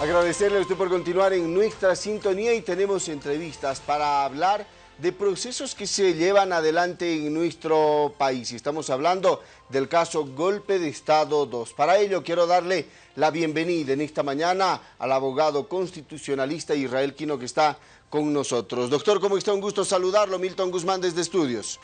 Agradecerle a usted por continuar en nuestra sintonía y tenemos entrevistas para hablar de procesos que se llevan adelante en nuestro país. Estamos hablando del caso Golpe de Estado 2. Para ello quiero darle la bienvenida en esta mañana al abogado constitucionalista Israel Quino que está con nosotros. Doctor, ¿cómo está? Un gusto saludarlo. Milton Guzmán desde Estudios.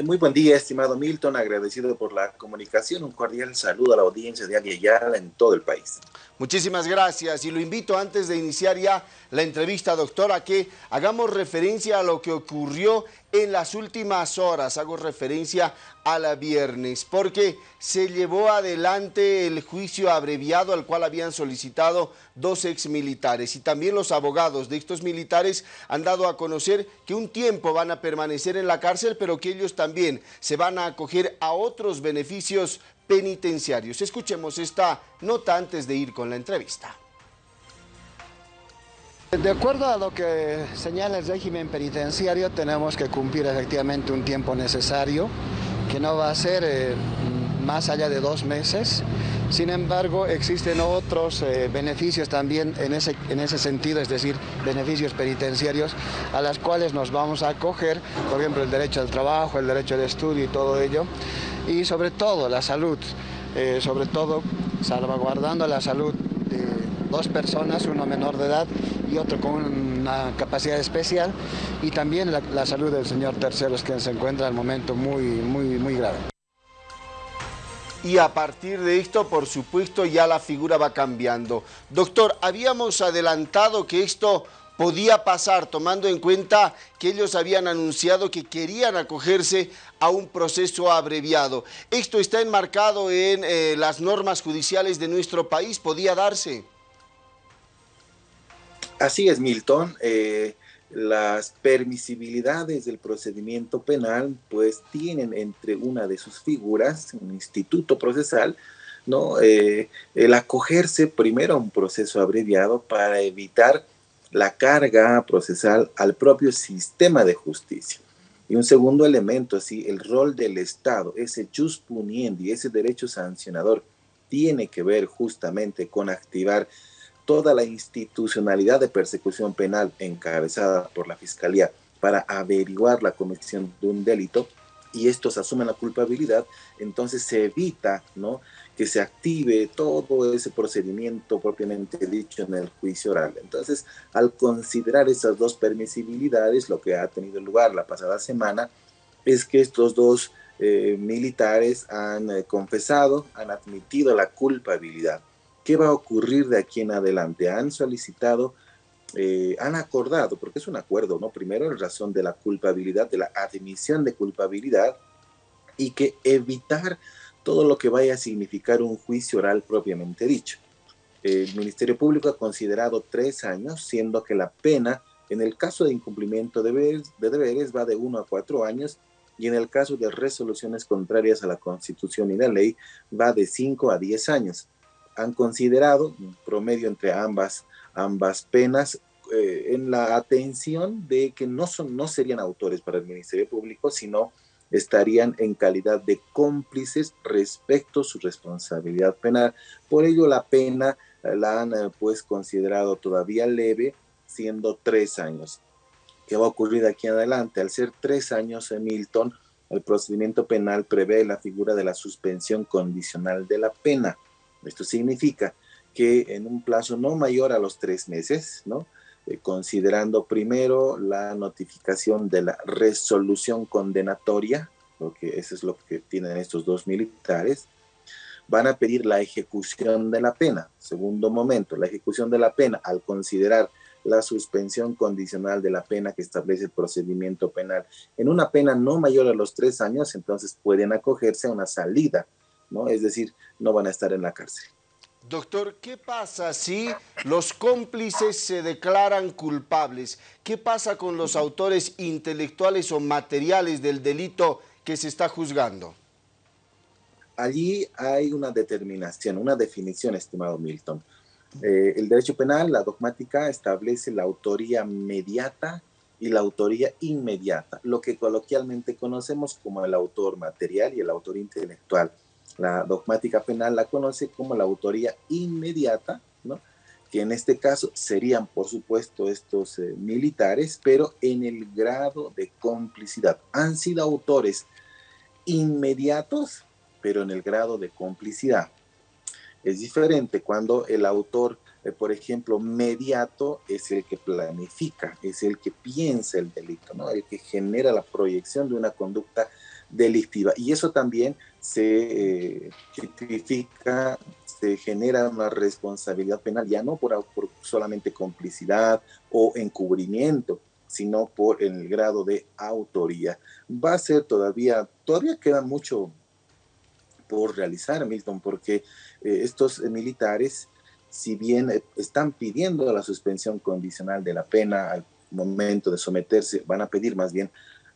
Muy buen día, estimado Milton, agradecido por la comunicación. Un cordial saludo a la audiencia de Aviala en todo el país. Muchísimas gracias y lo invito antes de iniciar ya la entrevista, doctor, a que hagamos referencia a lo que ocurrió en las últimas horas. Hago referencia a la viernes porque se llevó adelante el juicio abreviado al cual habían solicitado dos exmilitares y también los abogados de estos militares han dado a conocer que un tiempo van a permanecer en la cárcel pero que ellos también se van a acoger a otros beneficios penitenciarios. Escuchemos esta nota antes de ir con la entrevista. De acuerdo a lo que señala el régimen penitenciario, tenemos que cumplir efectivamente un tiempo necesario, que no va a ser eh, más allá de dos meses. Sin embargo, existen otros eh, beneficios también en ese, en ese sentido, es decir, beneficios penitenciarios a las cuales nos vamos a acoger, por ejemplo, el derecho al trabajo, el derecho al estudio y todo ello y sobre todo la salud, eh, sobre todo salvaguardando la salud de dos personas, uno menor de edad y otro con una capacidad especial y también la, salud del señor Terceros que se encuentra en el momento muy, muy, muy grave. Y a partir de esto, por supuesto, ya la figura va cambiando. Doctor, habíamos adelantado que esto podía pasar, tomando en cuenta que ellos habían anunciado que querían acogerse a un proceso abreviado. ¿Esto está enmarcado en eh, las normas judiciales de nuestro país? ¿Podía darse? Así es, Milton. Eh, las permisibilidades del procedimiento penal pues tienen entre una de sus figuras, un instituto procesal, ¿no? Eh, el acogerse primero a un proceso abreviado para evitar la carga procesal al propio sistema de justicia. Y un segundo elemento, así, el rol del Estado, ese jus puniendi, ese derecho sancionador, tiene que ver justamente con activar toda la institucionalidad de persecución penal encabezada por la Fiscalía para averiguar la comisión de un delito y estos asumen la culpabilidad, entonces se evita ¿no? que se active todo ese procedimiento propiamente dicho en el juicio oral. Entonces, al considerar esas dos permisibilidades, lo que ha tenido lugar la pasada semana es que estos dos eh, militares han eh, confesado, han admitido la culpabilidad. ¿Qué va a ocurrir de aquí en adelante? Han solicitado eh, han acordado, porque es un acuerdo, ¿no? Primero en razón de la culpabilidad, de la admisión de culpabilidad y que evitar todo lo que vaya a significar un juicio oral propiamente dicho. El Ministerio Público ha considerado tres años, siendo que la pena en el caso de incumplimiento de deberes, de va de uno a cuatro años y en el caso de resoluciones contrarias a la Constitución y la ley va de cinco a diez años. Han considerado un promedio entre ambas ambas penas eh, en la atención de que no, son, no serían autores para el Ministerio Público, sino estarían en calidad de cómplices respecto a su responsabilidad penal. Por ello la pena eh, la han eh, pues considerado todavía leve, siendo tres años. ¿Qué va a ocurrir aquí adelante? Al ser tres años en Milton, el procedimiento penal prevé la figura de la suspensión condicional de la pena. Esto significa que en un plazo no mayor a los tres meses, ¿no? Eh, considerando primero la notificación de la resolución condenatoria, porque eso es lo que tienen estos dos militares, van a pedir la ejecución de la pena. Segundo momento, la ejecución de la pena al considerar la suspensión condicional de la pena que establece el procedimiento penal. En una pena no mayor a los tres años, entonces pueden acogerse a una salida, ¿no? Es decir, no van a estar en la cárcel. Doctor, ¿qué pasa si los cómplices se declaran culpables? ¿Qué pasa con los autores intelectuales o materiales del delito que se está juzgando? Allí hay una determinación, una definición, estimado Milton. Eh, el derecho penal, la dogmática, establece la autoría mediata y la autoría inmediata, lo que coloquialmente conocemos como el autor material y el autor intelectual. La dogmática penal la conoce como la autoría inmediata, ¿no? que en este caso serían, por supuesto, estos eh, militares, pero en el grado de complicidad. Han sido autores inmediatos, pero en el grado de complicidad. Es diferente cuando el autor, eh, por ejemplo, mediato es el que planifica, es el que piensa el delito, ¿no? el que genera la proyección de una conducta delictiva. Y eso también se eh, se genera una responsabilidad penal, ya no por, solamente complicidad o encubrimiento, sino por el grado de autoría. Va a ser todavía, todavía queda mucho por realizar, Milton, porque eh, estos militares, si bien están pidiendo la suspensión condicional de la pena al momento de someterse, van a pedir más bien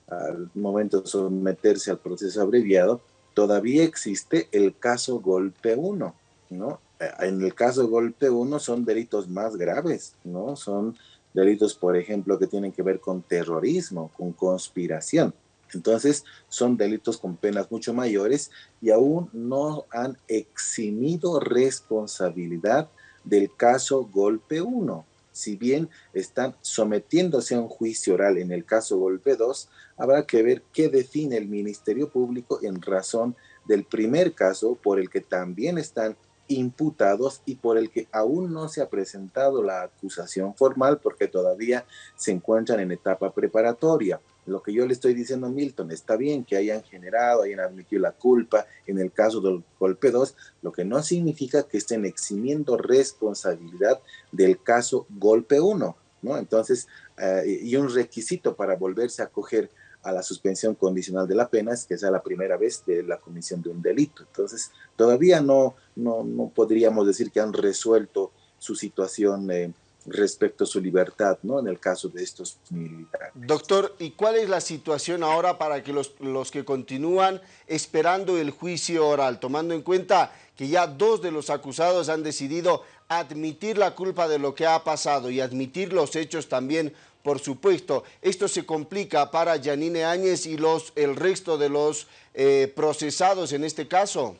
al momento de someterse al proceso abreviado, todavía existe el caso golpe 1, ¿no? Eh, en el caso golpe 1 son delitos más graves, ¿no? Son delitos, por ejemplo, que tienen que ver con terrorismo, con conspiración. Entonces, son delitos con penas mucho mayores y aún no han eximido responsabilidad del caso golpe 1 si bien están sometiéndose a un juicio oral en el caso Golpe 2, habrá que ver qué define el Ministerio Público en razón del primer caso por el que también están imputados y por el que aún no se ha presentado la acusación formal porque todavía se encuentran en etapa preparatoria. Lo que yo le estoy diciendo a Milton, está bien que hayan generado, hayan admitido la culpa en el caso del golpe 2, lo que no significa que estén eximiendo responsabilidad del caso golpe 1, ¿no? Entonces, eh, y un requisito para volverse a acoger a la suspensión condicional de la pena es que sea la primera vez de la comisión de un delito. Entonces, todavía no, no, no podríamos decir que han resuelto su situación. Eh, respecto a su libertad, ¿no? En el caso de estos militares. Doctor, ¿y cuál es la situación ahora para que los, los que continúan esperando el juicio oral, tomando en cuenta que ya dos de los acusados han decidido admitir la culpa de lo que ha pasado y admitir los hechos también, por supuesto. Esto se complica para Janine Áñez y los, el resto de los eh, procesados en este caso.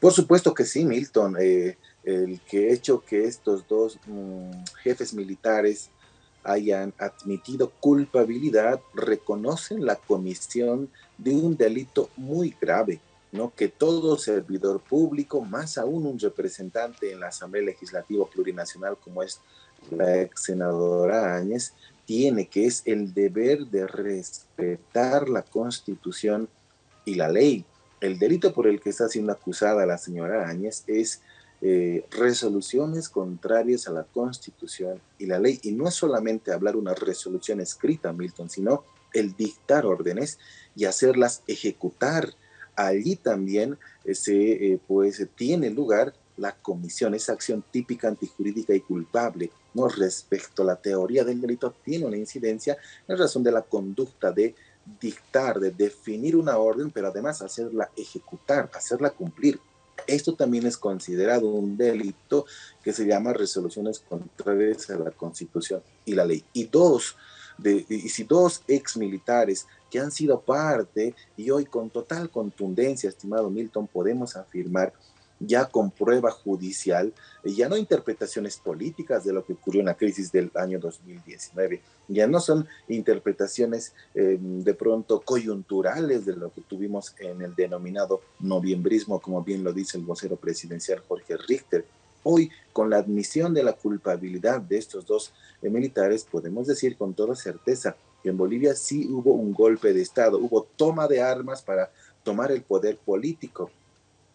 Por supuesto que sí, Milton. Eh, el que hecho que estos dos mm, jefes militares hayan admitido culpabilidad, reconocen la comisión de un delito muy grave, ¿no? Que todo servidor público, más aún un representante en la Asamblea Legislativa Plurinacional como es la ex senadora Áñez, tiene, que es el deber de respetar la Constitución y la ley. El delito por el que está siendo acusada la señora Áñez es eh, resoluciones contrarias a la Constitución y la ley. Y no es solamente hablar una resolución escrita, Milton, sino el dictar órdenes y hacerlas ejecutar. Allí también eh, se eh, pues, tiene lugar la comisión, esa acción típica antijurídica y culpable, ¿no? Respecto a la teoría del delito, tiene una incidencia en razón de la conducta de dictar, de definir una orden, pero además hacerla ejecutar, hacerla cumplir. Esto también es considerado un delito que se llama resoluciones contrarias a la Constitución y la ley. Y dos, de, y si dos ex militares que han sido parte y hoy con total contundencia, estimado Milton, podemos afirmar ya con prueba judicial, ya no interpretaciones políticas de lo que ocurrió en la crisis del año 2019, ya no son interpretaciones em, de pronto coyunturales de lo que tuvimos en el denominado noviembrismo, como bien lo dice el vocero presidencial Jorge Richter. Hoy, con la admisión de la culpabilidad de estos dos eh, militares, podemos decir con toda certeza que en Bolivia sí hubo un golpe de Estado, hubo toma de armas para tomar el poder político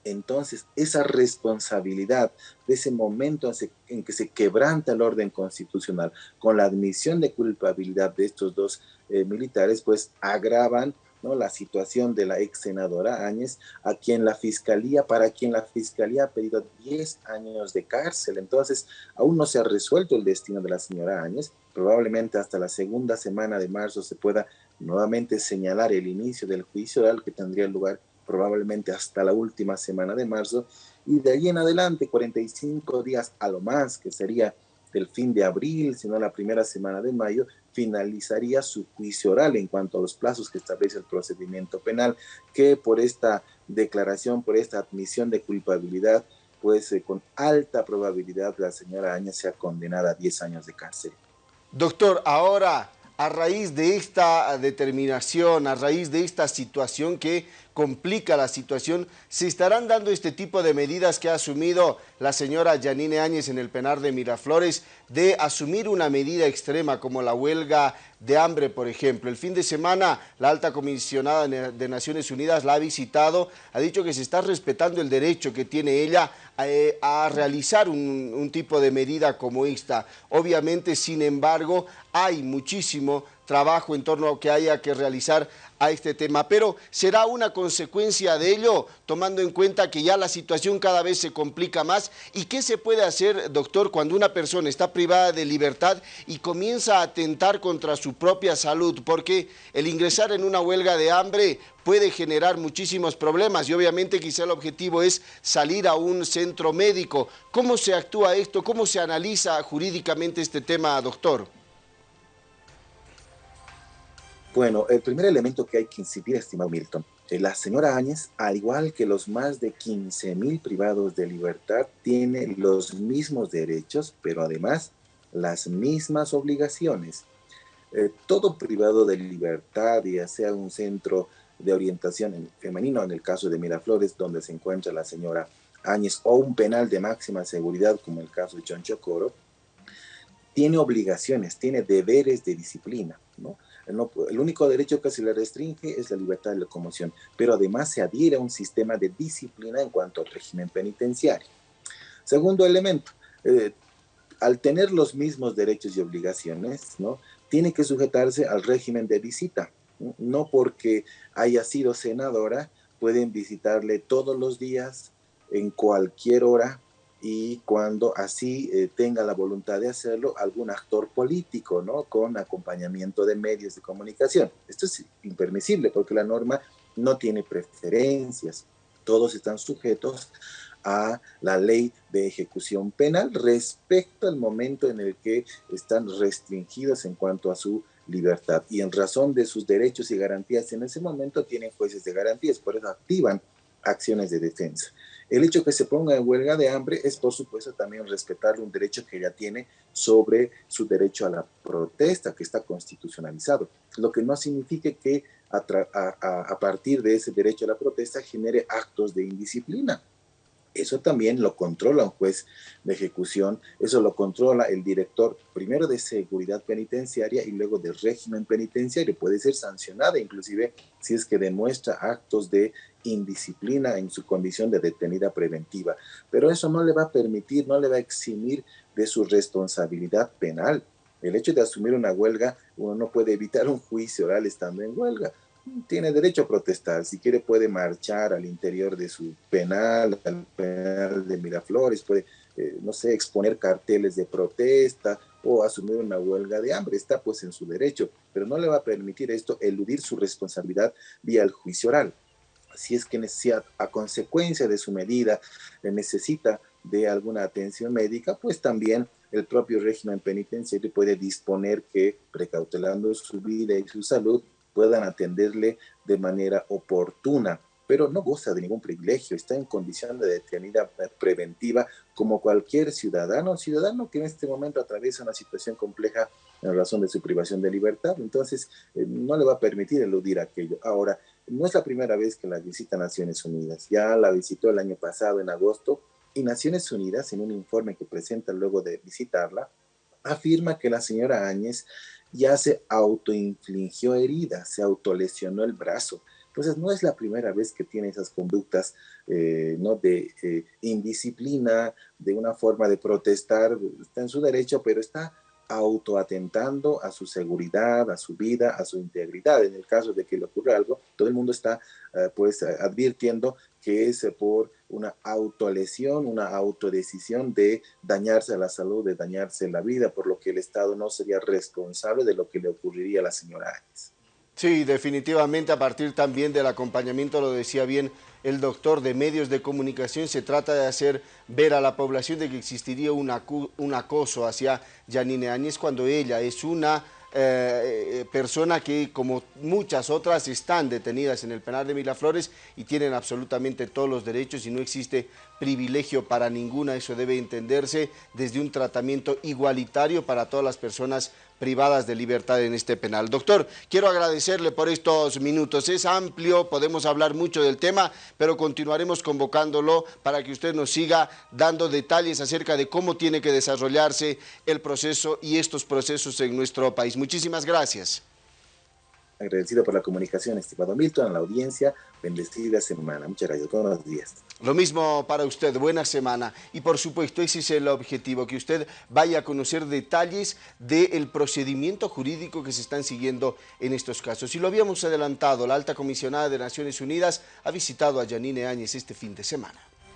entonces esa responsabilidad de ese momento en que se quebranta el orden constitucional con la admisión de culpabilidad de estos dos eh, militares, pues agravan ¿no? la situación de la ex senadora Áñez, a quien la fiscalía, para quien la fiscalía ha pedido 10 años de cárcel. Entonces, aún no se ha resuelto el destino de la señora Áñez. Probablemente hasta la segunda semana de marzo se pueda nuevamente señalar el inicio del juicio oral que tendría lugar probablemente hasta la última semana de marzo, y de ahí en adelante 45 días a lo más, que sería del fin de abril, sino la primera semana de mayo, finalizaría su juicio oral en cuanto a los plazos que establece el procedimiento penal, que por esta declaración, por esta admisión de culpabilidad, pues eh, con alta probabilidad la señora Áñez sea condenada a 10 años de cárcel. Doctor, ahora a raíz de esta determinación, a raíz de esta situación que complica la situación, se estarán dando este tipo de medidas que ha asumido la señora Yanine Áñez en el penar de Miraflores, de asumir una medida extrema como la huelga de hambre, por ejemplo. El fin de semana, la alta comisionada de Naciones Unidas la ha visitado, ha dicho que se está respetando el derecho que tiene ella a, eh, realizar un, un tipo de medida como esta. Obviamente, sin embargo, hay muchísimo trabajo en torno a que haya que realizar a este tema, pero será una consecuencia de ello, tomando en cuenta que ya la situación cada vez se complica más. ¿Y qué se puede hacer, doctor, cuando una persona está privada de libertad y comienza a atentar contra su propia salud? Porque el ingresar en una huelga de hambre puede generar muchísimos problemas y obviamente quizá el objetivo es salir a un centro médico. ¿Cómo se actúa esto? ¿Cómo se analiza jurídicamente este tema, doctor? Bueno, el primer elemento que hay que incidir, estimado Milton, la señora Áñez, al igual que los más de 15 mil privados de libertad, tiene los mismos derechos, pero además las mismas obligaciones. Eh, todo privado de libertad, ya sea un centro de orientación femenino, en el caso de Miraflores, donde se encuentra la señora Áñez, o un penal de máxima seguridad, como el caso de John Chocoro, tiene obligaciones, tiene deberes de disciplina, ¿no? el único derecho que se le restringe es la libertad de locomoción, pero además se adhiere a un sistema de disciplina en cuanto al régimen penitenciario. Segundo elemento, eh, al tener los mismos derechos y obligaciones, ¿no? tiene que sujetarse al régimen de visita. No porque haya sido senadora, pueden visitarle todos los días, en cualquier hora, y cuando así eh, tenga la voluntad de hacerlo algún actor político, ¿no? Con acompañamiento de medios de comunicación. Esto es impermisible porque la norma no tiene preferencias. Todos están sujetos a la ley de ejecución penal respecto al momento en el que están restringidos en cuanto a su libertad. Y en razón de sus derechos y garantías en ese momento tienen jueces de garantías, por eso activan acciones de defensa. El hecho que se ponga en huelga de hambre es, por supuesto, también respetar un derecho que ya tiene sobre su derecho a la protesta, que está constitucionalizado, lo que no significa que a, partir de ese derecho a la protesta genere actos de indisciplina. Eso también lo controla un juez de ejecución, eso lo controla el director primero de seguridad penitenciaria y luego de régimen penitenciario. Puede ser sancionada inclusive si es que demuestra actos de indisciplina en su condición de detenida preventiva. Pero eso no le va a permitir, no le va a eximir de su responsabilidad penal. El hecho de asumir una huelga, uno no puede evitar un juicio oral estando en huelga tiene derecho a protestar. Si quiere puede marchar al interior de su penal, al penal de Miraflores, puede, eh, no sé, exponer carteles de protesta o asumir una huelga de hambre. Está pues en su derecho, pero no le va a permitir esto eludir su responsabilidad vía el juicio oral. Si es que necesita, a consecuencia de su medida, necesita de alguna atención médica, pues también el propio régimen penitenciario puede disponer que, precautelando su vida y su salud, puedan atenderle de manera oportuna, pero no goza de ningún privilegio, está en condición de detenida preventiva como cualquier ciudadano, ciudadano que en este momento atraviesa una situación compleja en razón de su privación de libertad, entonces eh, no le va a permitir eludir aquello. Ahora, no es la primera vez que la visita Naciones Unidas, ya la visitó el año pasado en agosto y Naciones Unidas en un informe que presenta luego de visitarla, afirma que la señora Áñez ya se autoinfligió heridas, se autolesionó el brazo. Entonces no es la primera vez que tiene esas conductas eh, ¿no? de eh, indisciplina, de una forma de protestar, está en su derecho, pero está autoatentando a su seguridad, a su vida, a su integridad. En el caso de que le ocurra algo, todo el mundo está eh, pues advirtiendo que es por una autolesión, una autodecisión de dañarse la salud, de dañarse la vida, por lo que el Estado no sería responsable de lo que le ocurriría a la señora Áñez. Sí, definitivamente a partir también del acompañamiento, lo decía bien el doctor, de medios de comunicación, se trata de hacer ver a la población de que existiría un, un acoso hacia Janine Áñez cuando ella es una eh, eh, persona que como muchas otras están detenidas en el penal de Miraflores y tienen absolutamente todos los derechos y no existe privilegio para ninguna, eso debe entenderse desde un tratamiento igualitario para todas las personas privadas de libertad en este penal. Doctor, quiero agradecerle por estos minutos. Es amplio, podemos hablar mucho del tema, pero continuaremos convocándolo para que usted nos siga dando detalles acerca de cómo tiene que desarrollarse el proceso y estos procesos en nuestro país. Muchísimas gracias. Agradecido por la comunicación, estimado Milton, a la audiencia. Bendecida semana. Muchas gracias. Buenos días. Lo mismo para usted. Buena semana. Y por supuesto, ese es el objetivo, que usted vaya a conocer detalles del procedimiento jurídico que se están siguiendo en estos casos. Y lo habíamos adelantado, la alta comisionada de Naciones Unidas ha visitado a Yanine Áñez este fin de semana.